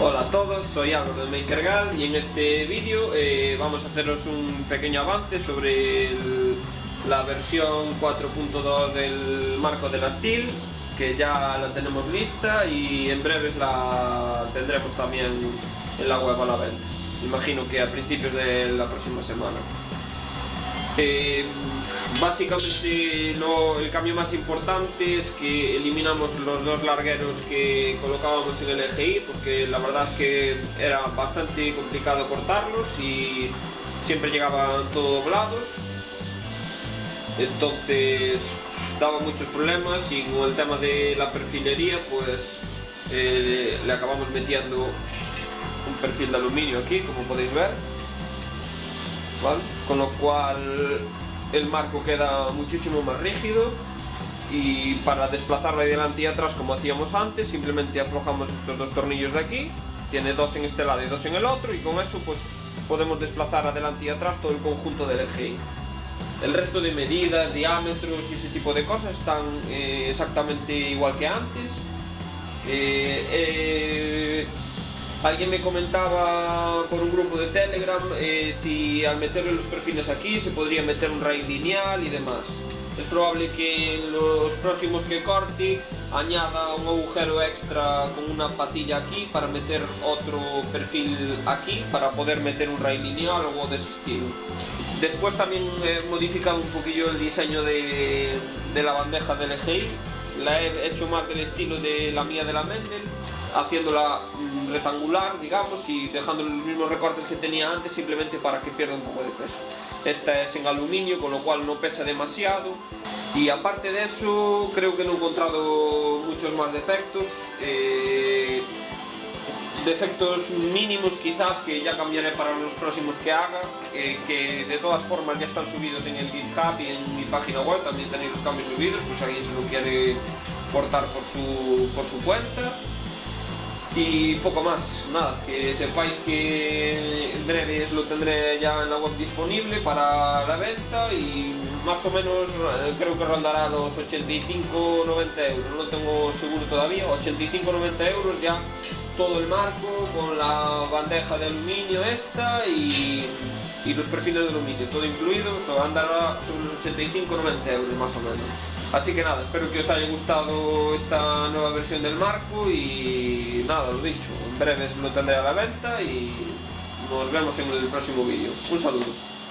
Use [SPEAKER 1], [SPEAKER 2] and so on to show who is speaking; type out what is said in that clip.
[SPEAKER 1] Hola a todos, soy Álvaro de MakerGal y en este vídeo eh, vamos a haceros un pequeño avance sobre la versión 4.2 del marco de la Steel que ya la tenemos lista y en breves la tendremos también en la web a la venta. Imagino que a principios de la próxima semana eh, básicamente el cambio más importante es que eliminamos los dos largueros que colocábamos en el EGI porque la verdad es que era bastante complicado cortarlos y siempre llegaban todos doblados. Entonces daba muchos problemas y con el tema de la perfilería pues eh, le acabamos metiendo un perfil de aluminio aquí como podéis ver con lo cual el marco queda muchísimo más rígido y para desplazarlo de delante y atrás como hacíamos antes simplemente aflojamos estos dos tornillos de aquí tiene dos en este lado y dos en el otro y con eso pues podemos desplazar adelante y atrás todo el conjunto del eje. El resto de medidas, diámetros y ese tipo de cosas están eh, exactamente igual que antes. Eh, eh, Alguien me comentaba por un grupo de Telegram eh, si al meterle los perfiles aquí se podría meter un rail lineal y demás. Es probable que en los próximos que corte añada un agujero extra con una patilla aquí para meter otro perfil aquí para poder meter un rail lineal o de ese estilo. Después también he modificado un poquillo el diseño de, de la bandeja del EGI. La he hecho más del estilo de la mía de la Mendel haciéndola mm, rectangular, digamos, y dejando los mismos recortes que tenía antes simplemente para que pierda un poco de peso. Esta es en aluminio, con lo cual no pesa demasiado. Y aparte de eso, creo que no he encontrado muchos más defectos. Eh, defectos mínimos quizás que ya cambiaré para los próximos que haga, eh, que de todas formas ya están subidos en el GitHub y en mi página web, también tenéis los cambios subidos, pues alguien se lo quiere cortar por su, por su cuenta Y poco más, nada, que sepáis que en breves lo tendré ya en la web disponible para la venta y más o menos eh, creo que rondará los 85-90 euros, no tengo seguro todavía, 85-90 euros ya todo el marco con la bandeja de aluminio esta y, y los perfiles de aluminio, todo incluido, o sea, andará sobre los 85-90 euros más o menos. Así que nada, espero que os haya gustado esta nueva versión del marco y nada, lo dicho, en breves lo tendré a la venta y nos vemos en el próximo vídeo. Un saludo.